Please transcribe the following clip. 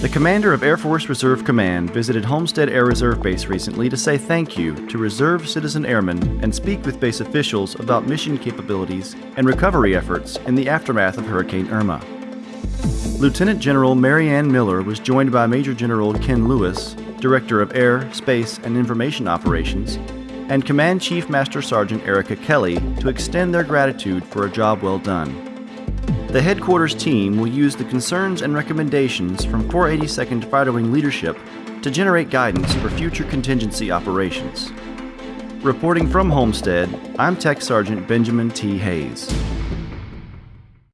The commander of Air Force Reserve Command visited Homestead Air Reserve Base recently to say thank you to reserve citizen airmen and speak with base officials about mission capabilities and recovery efforts in the aftermath of Hurricane Irma. Lieutenant General Maryanne Miller was joined by Major General Ken Lewis, Director of Air, Space, and Information Operations, and Command Chief Master Sergeant Ericka Kelly to extend their gratitude for a job well done. The headquarters team will use the concerns and recommendations from 482nd Fighter Wing leadership to generate guidance for future contingency operations. Reporting from Homestead, I'm Tech Sergeant Benjamin T. Hayes.